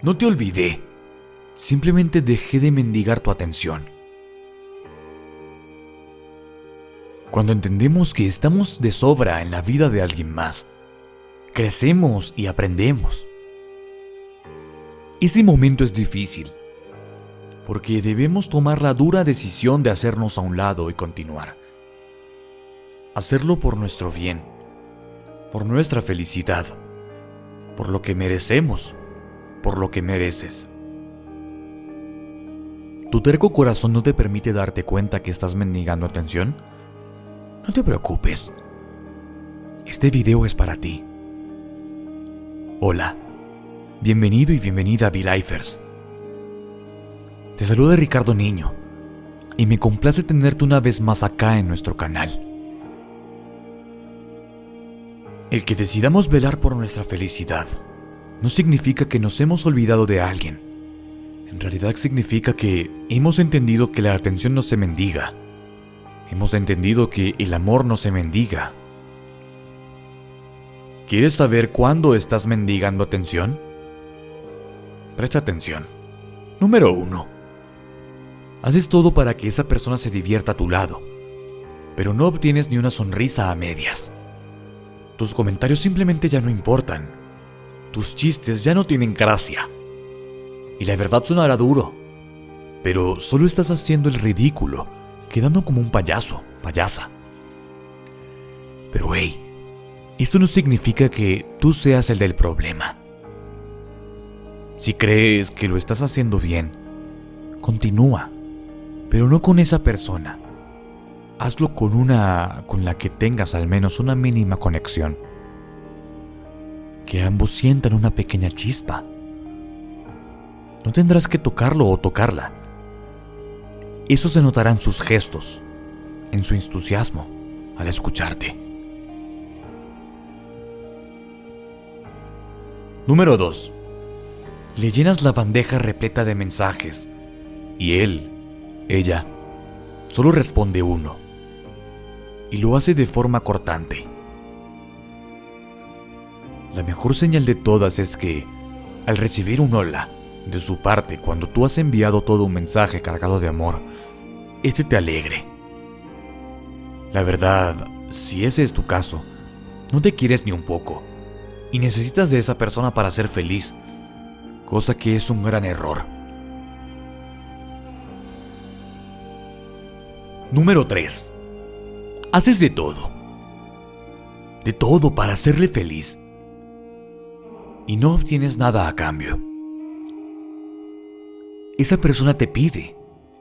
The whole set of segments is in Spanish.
No te olvidé. Simplemente dejé de mendigar tu atención. Cuando entendemos que estamos de sobra en la vida de alguien más, crecemos y aprendemos. Ese momento es difícil, porque debemos tomar la dura decisión de hacernos a un lado y continuar. Hacerlo por nuestro bien, por nuestra felicidad, por lo que merecemos, por lo que mereces. ¿Tu terco corazón no te permite darte cuenta que estás mendigando atención? No te preocupes. Este video es para ti. Hola. Bienvenido y bienvenida a V-Lifers. Te saluda Ricardo Niño y me complace tenerte una vez más acá en nuestro canal. El que decidamos velar por nuestra felicidad no significa que nos hemos olvidado de alguien. En realidad significa que hemos entendido que la atención no se mendiga. Hemos entendido que el amor no se mendiga. ¿Quieres saber cuándo estás mendigando atención? Presta atención. Número 1. Haces todo para que esa persona se divierta a tu lado, pero no obtienes ni una sonrisa a medias. Tus comentarios simplemente ya no importan. Tus chistes ya no tienen gracia. Y la verdad sonará duro, pero solo estás haciendo el ridículo, quedando como un payaso, payasa. Pero hey, esto no significa que tú seas el del problema. Si crees que lo estás haciendo bien, continúa, pero no con esa persona. Hazlo con una con la que tengas al menos una mínima conexión. Que ambos sientan una pequeña chispa. No tendrás que tocarlo o tocarla. Eso se notará en sus gestos, en su entusiasmo al escucharte. Número 2. Le llenas la bandeja repleta de mensajes y él, ella, solo responde uno. Y lo hace de forma cortante. La mejor señal de todas es que, al recibir un hola de su parte cuando tú has enviado todo un mensaje cargado de amor, este te alegre. La verdad, si ese es tu caso, no te quieres ni un poco y necesitas de esa persona para ser feliz cosa que es un gran error. Número 3. Haces de todo. De todo para hacerle feliz. Y no obtienes nada a cambio. Esa persona te pide,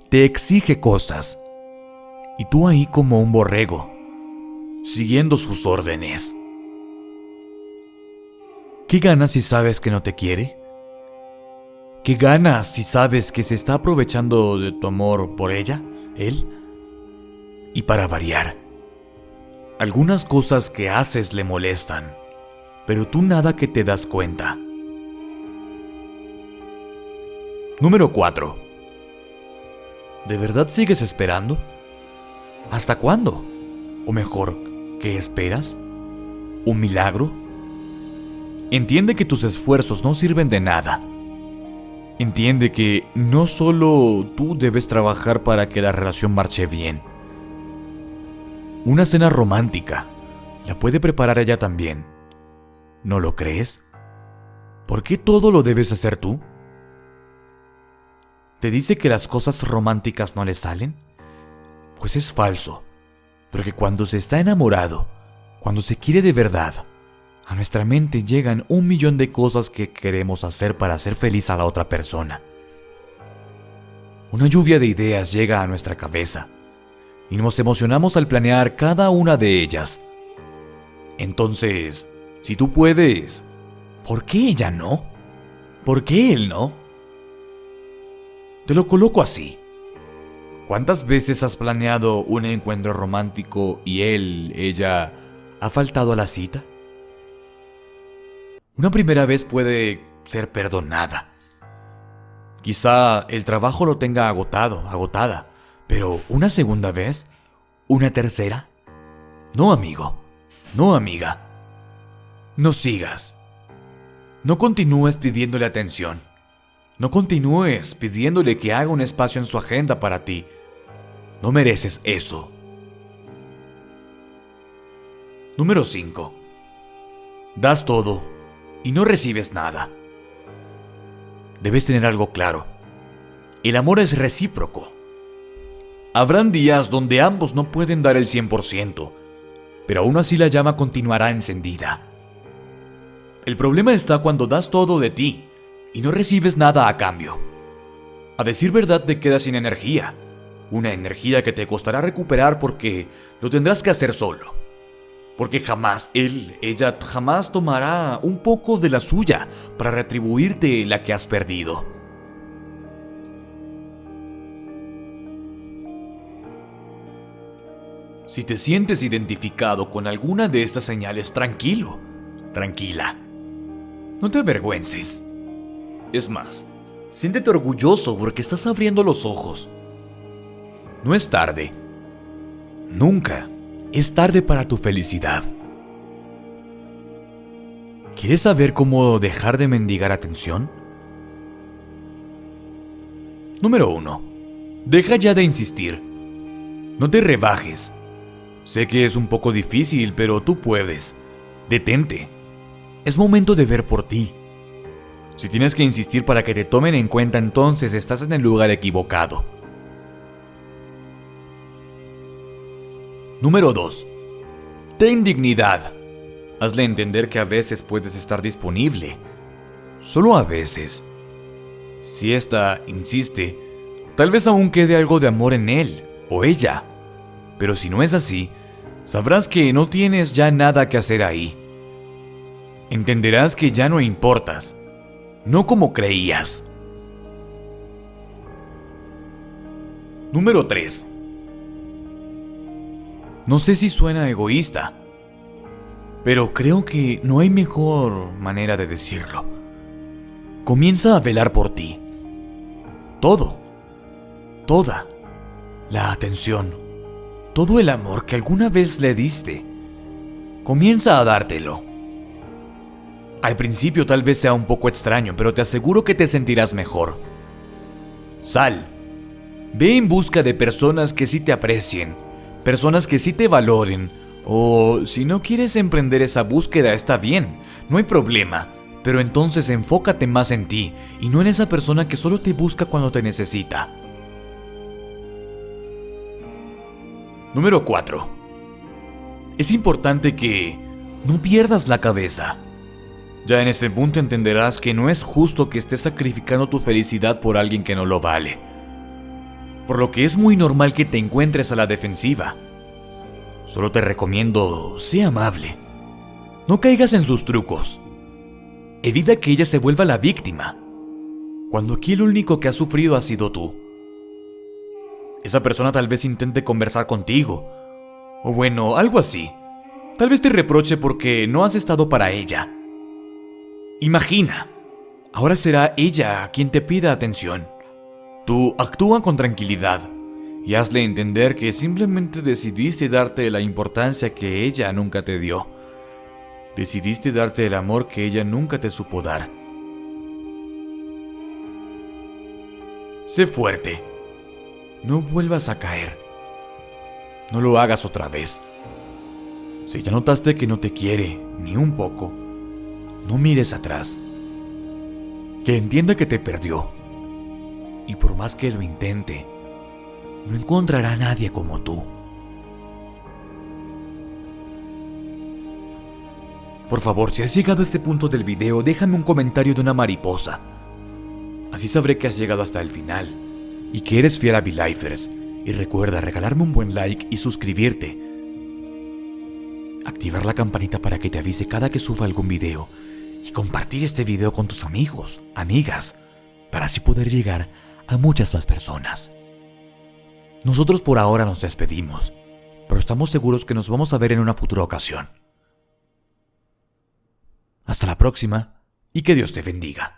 te exige cosas. Y tú ahí como un borrego, siguiendo sus órdenes. ¿Qué ganas si sabes que no te quiere? ¿Qué ganas si sabes que se está aprovechando de tu amor por ella, él? Y para variar, algunas cosas que haces le molestan, pero tú nada que te das cuenta. Número 4. ¿De verdad sigues esperando? ¿Hasta cuándo? O mejor, ¿qué esperas? ¿Un milagro? Entiende que tus esfuerzos no sirven de nada Entiende que no solo tú debes trabajar para que la relación marche bien. Una cena romántica la puede preparar ella también. ¿No lo crees? ¿Por qué todo lo debes hacer tú? ¿Te dice que las cosas románticas no le salen? Pues es falso, porque cuando se está enamorado, cuando se quiere de verdad, a nuestra mente llegan un millón de cosas que queremos hacer para hacer feliz a la otra persona. Una lluvia de ideas llega a nuestra cabeza y nos emocionamos al planear cada una de ellas. Entonces, si tú puedes, ¿por qué ella no? ¿Por qué él no? Te lo coloco así. ¿Cuántas veces has planeado un encuentro romántico y él, ella, ha faltado a la cita? Una primera vez puede ser perdonada. Quizá el trabajo lo tenga agotado, agotada, pero una segunda vez, una tercera. No, amigo, no, amiga. No sigas. No continúes pidiéndole atención. No continúes pidiéndole que haga un espacio en su agenda para ti. No mereces eso. Número 5. Das todo y no recibes nada. Debes tener algo claro. El amor es recíproco. Habrán días donde ambos no pueden dar el 100%, pero aún así la llama continuará encendida. El problema está cuando das todo de ti y no recibes nada a cambio. A decir verdad te quedas sin energía, una energía que te costará recuperar porque lo tendrás que hacer solo. Porque jamás él, ella jamás tomará un poco de la suya para retribuirte la que has perdido. Si te sientes identificado con alguna de estas señales, tranquilo, tranquila. No te avergüences. Es más, siéntete orgulloso porque estás abriendo los ojos. No es tarde. Nunca es tarde para tu felicidad. ¿Quieres saber cómo dejar de mendigar atención? Número 1. Deja ya de insistir. No te rebajes. Sé que es un poco difícil, pero tú puedes. Detente. Es momento de ver por ti. Si tienes que insistir para que te tomen en cuenta, entonces estás en el lugar equivocado. Número 2. Ten dignidad. Hazle entender que a veces puedes estar disponible. Solo a veces. Si ésta insiste, tal vez aún quede algo de amor en él o ella. Pero si no es así, sabrás que no tienes ya nada que hacer ahí. Entenderás que ya no importas no como creías. Número 3. No sé si suena egoísta, pero creo que no hay mejor manera de decirlo. Comienza a velar por ti. Todo, toda la atención, todo el amor que alguna vez le diste, comienza a dártelo. Al principio tal vez sea un poco extraño, pero te aseguro que te sentirás mejor. Sal. Ve en busca de personas que sí te aprecien, personas que sí te valoren, o si no quieres emprender esa búsqueda está bien, no hay problema, pero entonces enfócate más en ti y no en esa persona que solo te busca cuando te necesita. Número 4. Es importante que no pierdas la cabeza. Ya en este punto entenderás que no es justo que estés sacrificando tu felicidad por alguien que no lo vale. Por lo que es muy normal que te encuentres a la defensiva. Solo te recomiendo, sé amable. No caigas en sus trucos. Evita que ella se vuelva la víctima. Cuando aquí el único que ha sufrido ha sido tú. Esa persona tal vez intente conversar contigo. O bueno, algo así. Tal vez te reproche porque no has estado para ella. Imagina, ahora será ella quien te pida atención. Tú actúa con tranquilidad y hazle entender que simplemente decidiste darte la importancia que ella nunca te dio. Decidiste darte el amor que ella nunca te supo dar. Sé fuerte. No vuelvas a caer. No lo hagas otra vez. Si ya notaste que no te quiere, ni un poco, no mires atrás. Que entienda que te perdió. Y por más que lo intente, no encontrará a nadie como tú. Por favor, si has llegado a este punto del video, déjame un comentario de una mariposa. Así sabré que has llegado hasta el final y que eres fiel a V-Lifers. Y recuerda regalarme un buen like y suscribirte. Activar la campanita para que te avise cada que suba algún video y compartir este video con tus amigos, amigas, para así poder llegar a muchas más personas. Nosotros por ahora nos despedimos, pero estamos seguros que nos vamos a ver en una futura ocasión. Hasta la próxima y que Dios te bendiga.